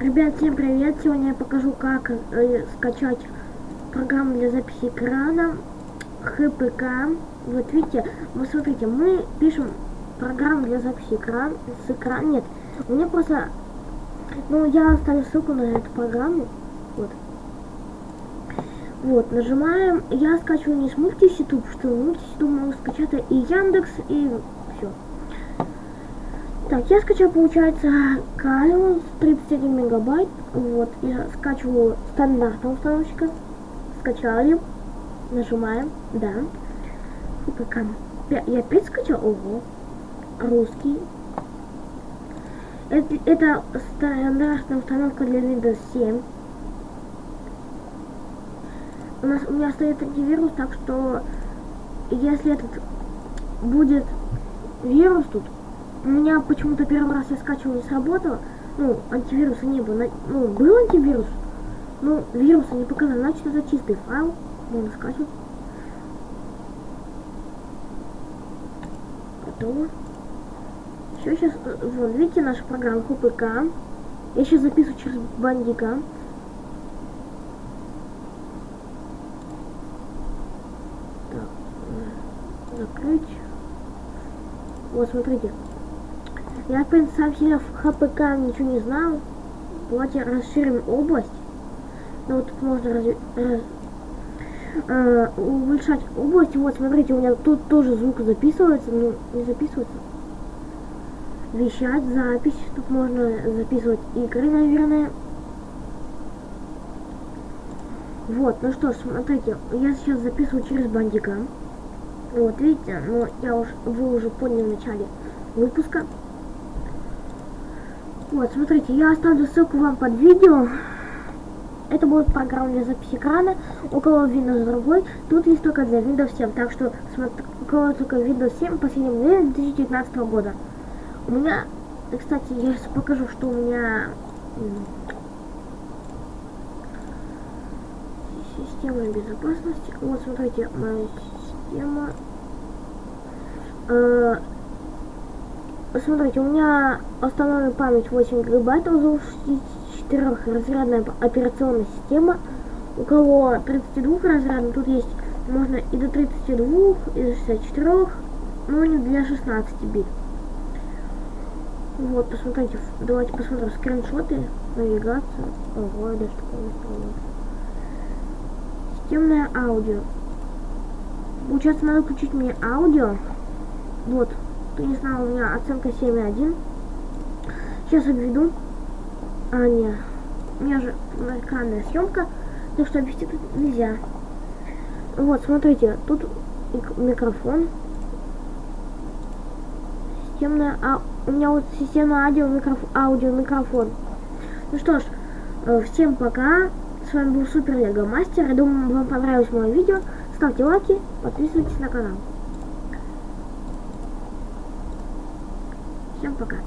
Ребят, всем привет! Сегодня я покажу, как э, скачать программу для записи экрана ХПК. Вот видите, вот смотрите, мы пишем программу для записи экрана с экрана. Нет, у меня просто, ну я оставлю ссылку на эту программу. Вот. Вот, нажимаем. Я скачиваю не с Мультиситуб, что Мультиситуб могу скачать и Яндекс, и. Так, я скачал, получается, Калион 31 мегабайт. Вот, я скачиваю стандартного установщика. Скачали. Нажимаем, да. ФПК. Я опять скачал? Ого. Русский. Это, это стандартная установка для Windows 7. У нас у меня стоит антивирус, так что если этот будет вирус тут, у меня почему-то первый раз я скачивал не сработало. Ну, антивируса не было. Ну, был антивирус, но вируса не показал. Значит, это чистый файл. Можно скачивать. Готово. Все, сейчас, вот, видите, наша программа ХПК. Я сейчас записываю через бандика. Так, э, закрыть. Вот, смотрите. Я, совсем в ХПК ничего не знал. Давайте расширим область. Ну, вот тут можно раз, раз, э, улучшать область. Вот, смотрите, у меня тут тоже звук записывается, но не записывается. Вещать, запись. Тут можно записывать игры, наверное. Вот, ну что ж, смотрите, я сейчас записываю через бандика. Вот, видите, но я уж, вы уже поняли в начале выпуска. Вот, смотрите, я оставлю ссылку вам под видео. Это будет программа для записи экрана. У кого Windows другой, тут есть только для Windows 7. Так что, смотри, у кого только Windows 7 последнем модели 2019 года. У меня, кстати, я сейчас покажу, что у меня... Система безопасности. Вот, смотрите, моя система... Э Смотрите, у меня установлена память 8 гигабайтов за 64 разрядная операционная система. У кого 32 разрядная, тут есть можно и до 32, и до 64, но не для 16 бит. Вот, посмотрите, давайте посмотрим скриншоты, навигацию. Ого, да что такое Системное аудио. Получается, надо включить мне аудио. Вот, кто не знал, у меня оценка 7,1. Сейчас обведу. А, нет. У меня же экранная съемка, так что обвести тут нельзя. Вот, смотрите, тут микрофон. Системная, а у меня вот микрофон, аудио микрофон. Ну что ж, э, всем пока. С вами был Супер Лего Мастер. Я думаю, вам понравилось мое видео. Ставьте лайки, подписывайтесь на канал. Всем пока.